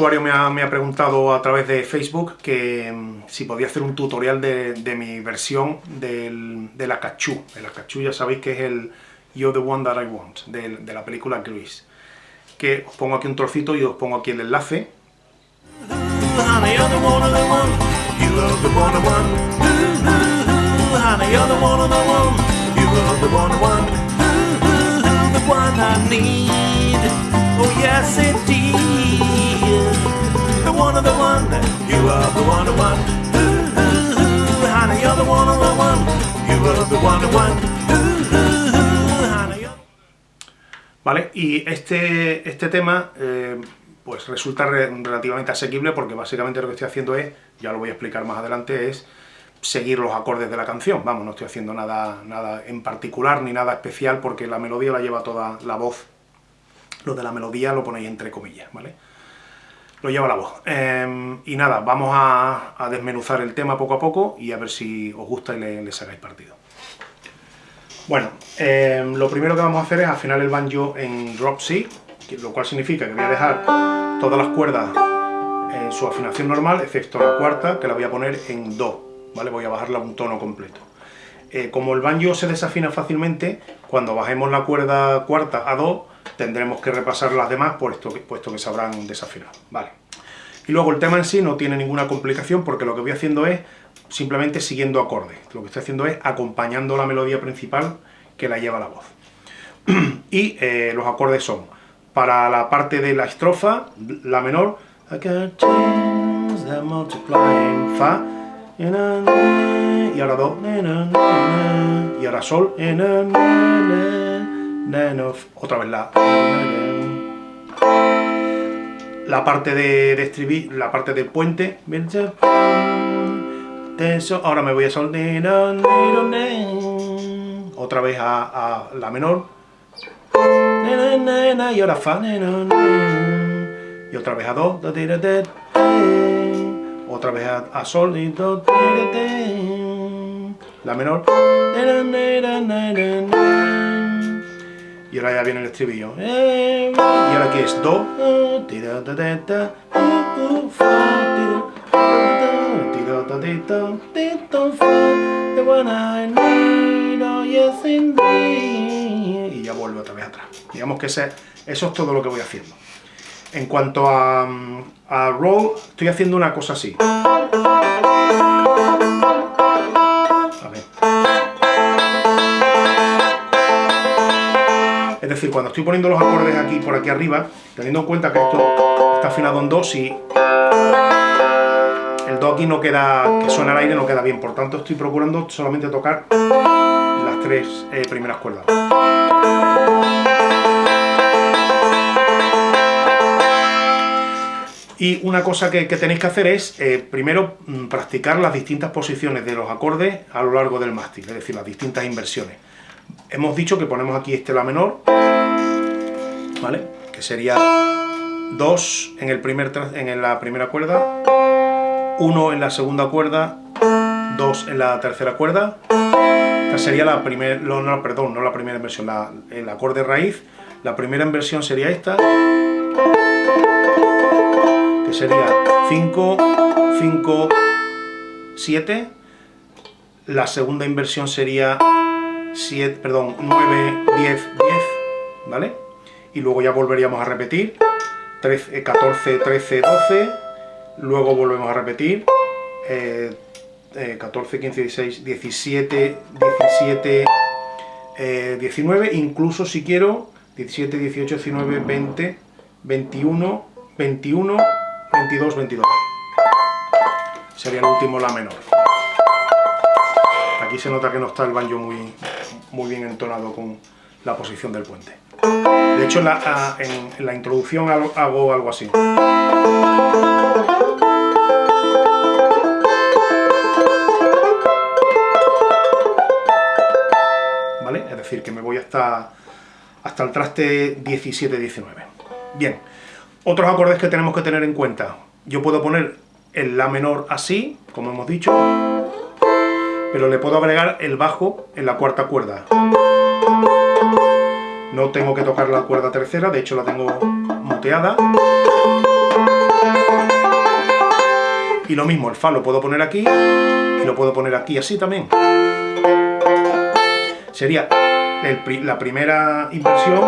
pues un usuario me ha, preguntado a través de Facebook que mm, si podía hacer un tutorial de, mi versión del, de la cachú. El cachú ya sabéis que es el You're the One That I Want, de, la película Grease. Que os pongo aquí un trocito y os pongo aquí el enlace. ¿Vale? Y este, este tema eh, pues resulta relativamente asequible porque básicamente lo que estoy haciendo es, ya lo voy a explicar más adelante, es seguir los acordes de la canción. Vamos, no estoy haciendo nada, nada en particular ni nada especial porque la melodía la lleva toda la voz. Lo de la melodía lo ponéis entre comillas, ¿vale? Lo lleva la voz. Em, y nada, vamos a, desmenuzar el tema poco a poco y a ver si os gusta y le, sacáis partido. Bueno, em, lo primero que vamos a hacer es afinar el banjo en drop C, lo cual significa que voy a dejar todas las cuerdas en su afinación normal, excepto la cuarta, que la voy a poner en Do, ¿vale? Voy a bajarla un tono completo. Eh, como el banjo se desafina fácilmente, cuando bajemos la cuerda cuarta a Do, tendremos que repasar las demás puesto que, puesto que se habrán desafinado. Vale. Y luego el tema en sí no tiene ninguna complicación porque lo que voy haciendo es simplemente siguiendo acordes. Lo que estoy haciendo es acompañando la melodía principal que la lleva la voz. y eh, los acordes son, para la parte de la estrofa, la menor, Fa, y ahora Do, y ahora Sol, otra vez la la parte de, de la parte del puente ahora me voy a sol otra vez a, la menor. Y ahora fa y otra vez a do otra vez a, sol y do la menor y ahora ya viene el estribillo. Y ahora aquí es Do. Y ya vuelve otra vez atrás. Digamos que ese, eso es todo lo que voy haciendo. En cuanto a, a roll, estoy haciendo una cosa así. Decir, cuando estoy poniendo los acordes aquí por aquí arriba, teniendo en cuenta que esto está afinado en Do, si el Do aquí no queda, que suena al aire, no queda bien. Por tanto, estoy procurando solamente tocar las tres eh, primeras cuerdas. Y una cosa que, tenéis que hacer es, eh, primero, mm, practicar las distintas posiciones de los acordes a lo largo del mástil, es decir, las distintas inversiones. Hemos dicho que ponemos aquí este La menor, ¿vale? Que sería 2 en, el primer, en la primera cuerda, 1 en la segunda cuerda, 2 en la tercera cuerda. Esta sería la primera, no, perdón, no la primera inversión, la, el acorde raíz. La primera inversión sería esta, que sería 5, 5, 7. La segunda inversión sería 7, perdón, 9, 10, 10, ¿vale? Y luego ya volveríamos a repetir, 13, 14, 13, 12, luego volvemos a repetir, eh, 14, 15, 16, 17, 17, eh, 19, incluso si quiero, 17, 18, 19, 20, 21, 21, 22, 22. Sería el último la menor. Aquí se nota que no está el banjo muy, muy bien entonado con la posición del puente. De hecho, en la, introducción hago, algo así. ¿Vale? Es decir, que me voy hasta, hasta el traste 17-19. Bien, otros acordes que tenemos que tener en cuenta. Yo puedo poner el La menor así, como hemos dicho, pero le puedo agregar el bajo en la cuarta cuerda. No tengo que tocar la cuerda tercera, de hecho la tengo muteada. Y lo mismo, el Fa lo puedo poner aquí, y lo puedo poner aquí así también. Sería la primera inversión,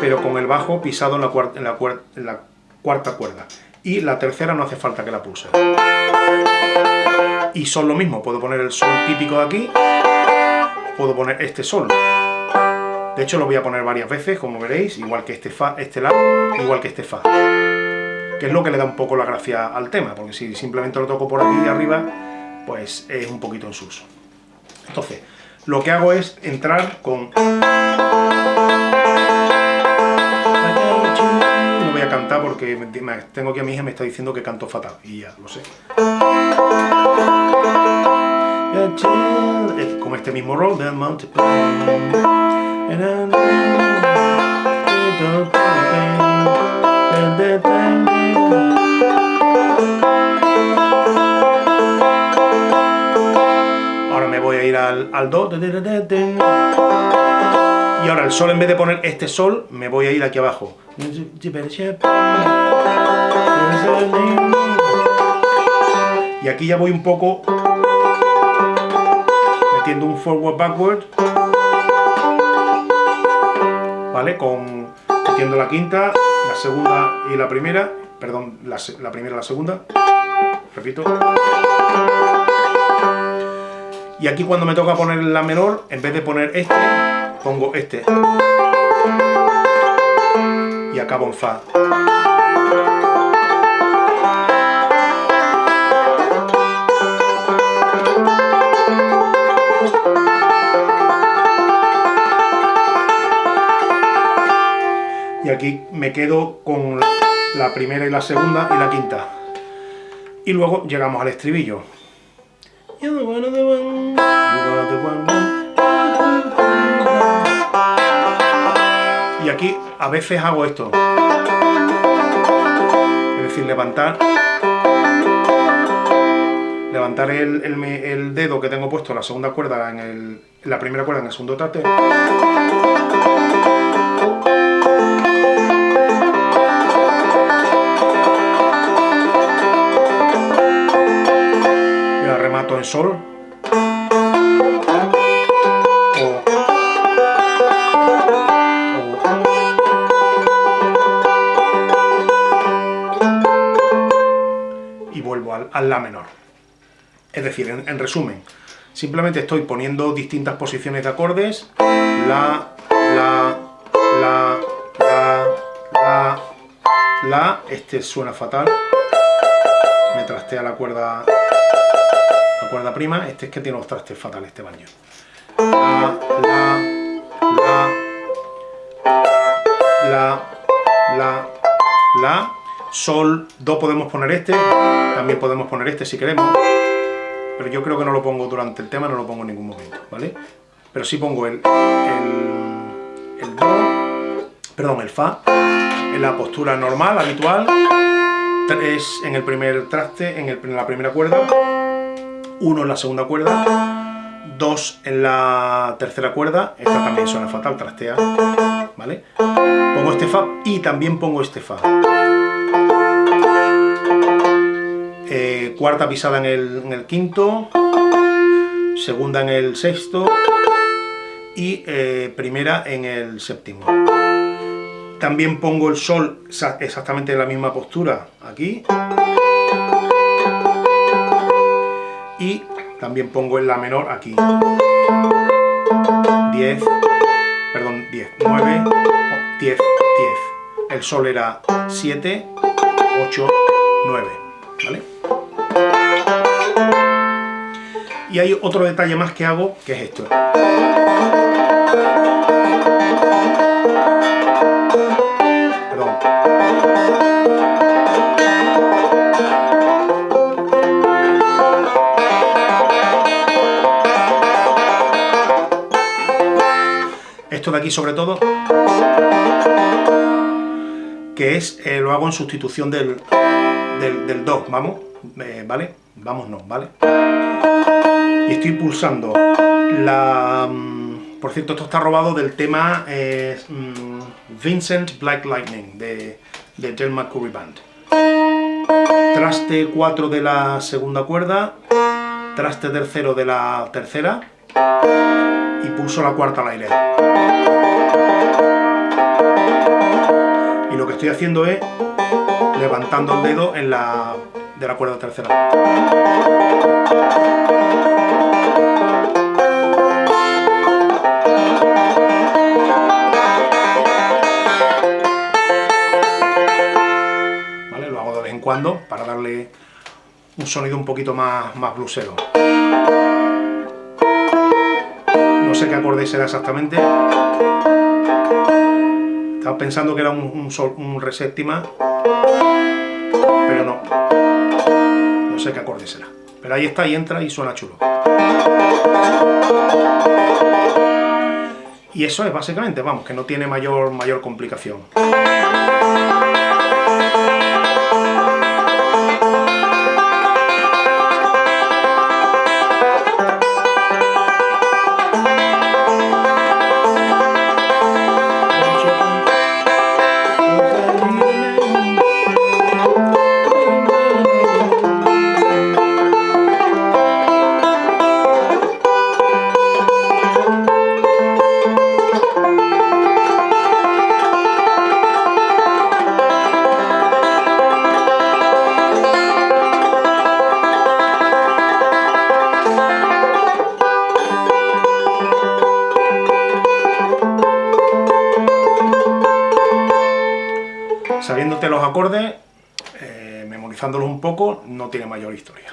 pero con el bajo pisado en la, en la cuarta cuerda. Y la tercera no hace falta que la pulse. Y son lo mismo, puedo poner el sol típico de aquí, puedo poner este sol. De hecho lo voy a poner varias veces, como veréis, igual que este fa, este la, igual que este fa que es lo que le da un poco la gracia al tema, porque si simplemente lo toco por aquí arriba, pues es un poquito en sus. Entonces, lo que hago es entrar con... tengo aquí a mi hija me está diciendo que canto fatal, y ya, lo sé. Con este mismo del Monte Ahora me voy a ir al, al Do. Y ahora el Sol, en vez de poner este Sol, me voy a ir aquí abajo. Y aquí ya voy un poco metiendo un forward backward. ¿Vale? Con metiendo la quinta la segunda y la primera, perdón, la, primera y la segunda, repito. Y aquí cuando me toca poner la menor, en vez de poner este, pongo este. Y acabo en Fa. y aquí me quedo con la primera y la segunda y la quinta. Y luego llegamos al estribillo. A veces hago esto. Es decir, levantar levantar el, dedo que tengo puesto la segunda cuerda, en, en la primera cuerda en el segundo trate en sol. Al, La menor. Es decir, en, resumen, simplemente estoy poniendo distintas posiciones de acordes, La, La, La, La, La, La, este suena fatal, me trastea la cuerda cuerda prima, este es que tiene los trastes fatales este baño. La, la, la, la, la, la, sol, do podemos poner este, también podemos poner este si queremos, pero yo creo que no lo pongo durante el tema, no lo pongo en ningún momento, ¿vale? Pero sí pongo el, el, do, perdón, el fa, en la postura normal, habitual, es en el primer traste, en, el, en la primera cuerda, 1 en la segunda cuerda, 2 en la tercera cuerda, esta también suena fatal, trastea, ¿vale? Pongo este Fa y también pongo este Fa. Cuarta pisada en el, quinto, segunda en el sexto y eh, primera en el séptimo. También pongo el sol exactamente en la misma postura aquí y también pongo en la menor aquí 10 perdón 10 9 10 10 el sol era 7 8 9 ¿vale? Y hay otro detalle más que hago que es esto esto de aquí sobre todo, que es, eh, lo hago en sustitución del, del, do, vamos, eh, ¿vale? Vamos no, ¿vale? Estoy pulsando la... Mm, por cierto, esto está robado del tema eh, mm, Vincent Black Lightning de, de McCurry Band. traste 4 de la segunda cuerda, traste tercero de la tercera y pulso la cuarta al aire. Y lo que estoy haciendo es levantando el dedo en la, de la cuerda tercera. cuando para darle un sonido un poquito más, más blusero. No sé qué acorde será exactamente. Estaba pensando que era un, sol, un re séptima, pero no. Sé qué acorde será. Pero ahí está y entra y suena chulo. Y eso es básicamente, vamos, que no tiene mayor, mayor complicación. Acordes, eh, memorizándolos un poco, no tiene mayor historia.